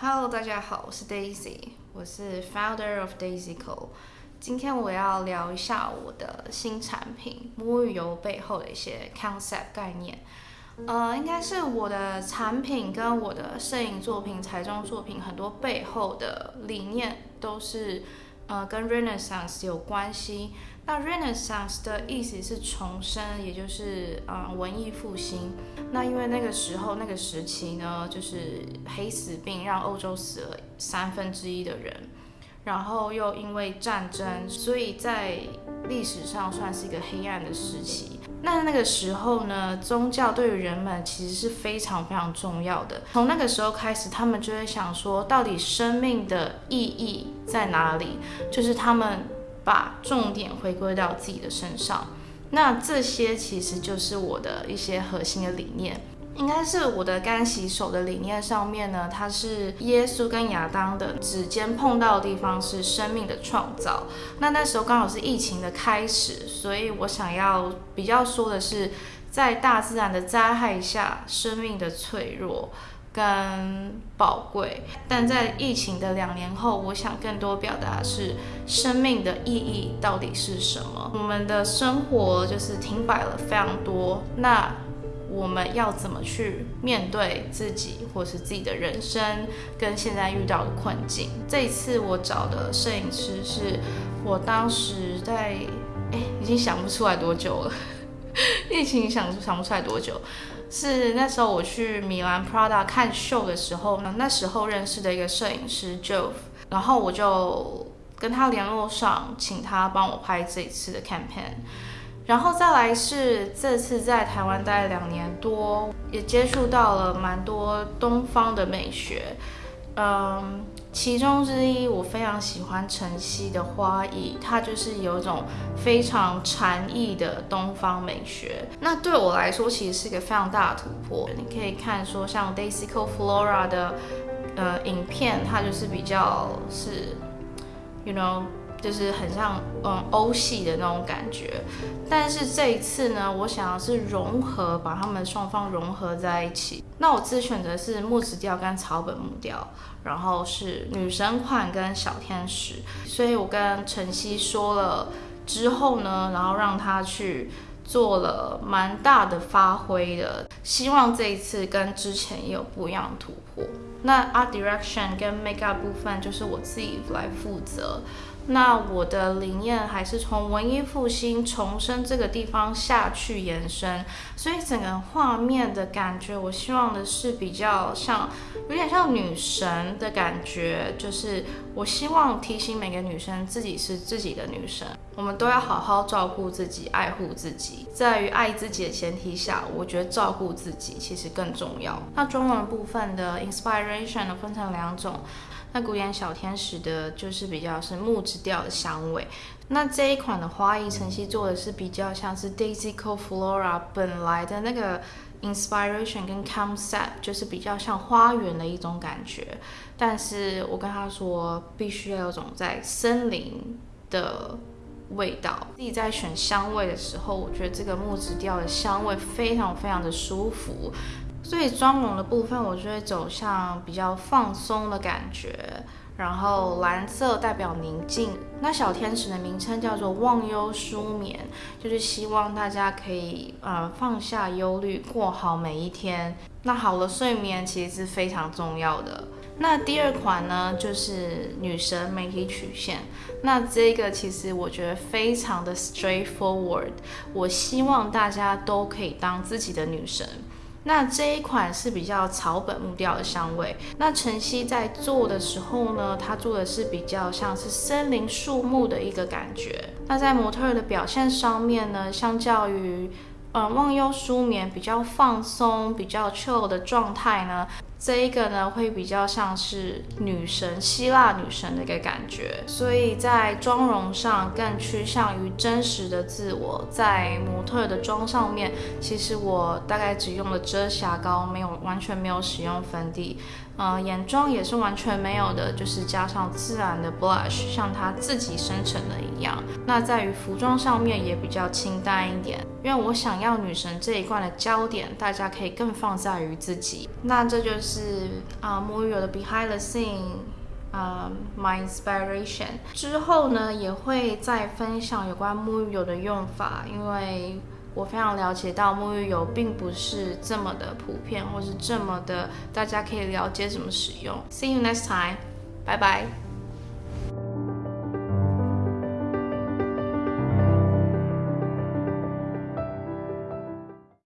Hello，大家好，我是 Daisy，我是 Founder of Daisy Co。今天我要聊一下我的新产品沐浴油背后的一些 concept 概念。呃，应该是我的产品跟我的摄影作品、彩妆作品很多背后的理念都是呃跟 Renaissance 有关系。那 Renaissance 的意思是重生，也就是呃文艺复兴。那因为那个时候那个时期呢，就是黑死病让欧洲死了三分之一的人，然后又因为战争，所以在历史上算是一个黑暗的时期。那那个时候呢，宗教对于人们其实是非常非常重要的。从那个时候开始，他们就会想说，到底生命的意义在哪里？就是他们。把重点回归到自己的身上，那这些其实就是我的一些核心的理念，应该是我的干洗手的理念上面呢，它是耶稣跟亚当的指尖碰到的地方是生命的创造。那那时候刚好是疫情的开始，所以我想要比较说的是，在大自然的灾害下，生命的脆弱。跟宝贵，但在疫情的两年后，我想更多表达是生命的意义到底是什么？我们的生活就是停摆了非常多，那我们要怎么去面对自己或是自己的人生跟现在遇到的困境？这一次我找的摄影师是我当时在哎，已经想不出来多久了，疫情想想不出来多久。是那时候我去米兰 Prada 看秀的时候呢，那时候认识的一个摄影师 Joe，然后我就跟他联络上，请他帮我拍这一次的 campaign。然后再来是这次在台湾待了两年多，也接触到了蛮多东方的美学。嗯，其中之一我非常喜欢晨曦的花艺，它就是有一种非常禅意的东方美学。那对我来说，其实是一个非常大的突破。你可以看说像 Daisy Co Flora 的呃影片，它就是比较是，you know。就是很像嗯欧系的那种感觉，但是这一次呢，我想要是融合，把它们双方融合在一起。那我自选择是木质调跟草本木调，然后是女神款跟小天使。所以我跟晨曦说了之后呢，然后让他去做了蛮大的发挥的，希望这一次跟之前也有不一样的突破。那 art direction 跟 makeup 部分就是我自己来负责。那我的理念还是从文艺复兴重生这个地方下去延伸，所以整个画面的感觉，我希望的是比较像，有点像女神的感觉，就是我希望提醒每个女生自己是自己的女神，我们都要好好照顾自己，爱护自己，在于爱自己的前提下，我觉得照顾自己其实更重要。那中文部分的 inspiration 呢，分成两种。那古典小天使的就是比较是木质调的香味，那这一款的花艺晨曦做的是比较像是 Daisy Co Flora 本来的那个 inspiration 跟 concept，就是比较像花园的一种感觉。但是我跟他说，必须要有种在森林的味道。自己在选香味的时候，我觉得这个木质调的香味非常非常的舒服。所以妆容的部分，我就会走向比较放松的感觉，然后蓝色代表宁静。那小天使的名称叫做忘忧舒眠，就是希望大家可以呃放下忧虑，过好每一天。那好的睡眠其实是非常重要的。那第二款呢，就是女神媒体曲线。那这个其实我觉得非常的 straightforward，我希望大家都可以当自己的女神。那这一款是比较草本木调的香味。那晨曦在做的时候呢，它做的是比较像是森林树木的一个感觉。那在模特的表现上面呢，相较于嗯忘忧舒眠比较放松、比较 chill 的状态呢。这一个呢，会比较像是女神、希腊女神的一个感觉，所以在妆容上更趋向于真实的自我。在模特的妆上面，其实我大概只用了遮瑕膏，没有完全没有使用粉底。呃，眼妆也是完全没有的，就是加上自然的 blush，像它自己生成的一样。那在于服装上面也比较清淡一点，因为我想要女神这一罐的焦点，大家可以更放在于自己。那这就是是啊沐浴油的 behind the scene，啊 my inspiration。之后呢，也会再分享有关沐浴油的用法，因为。我非常了解到沐浴油并不是这么的普遍，或是这么的大家可以了解怎么使用。See you next time，拜拜。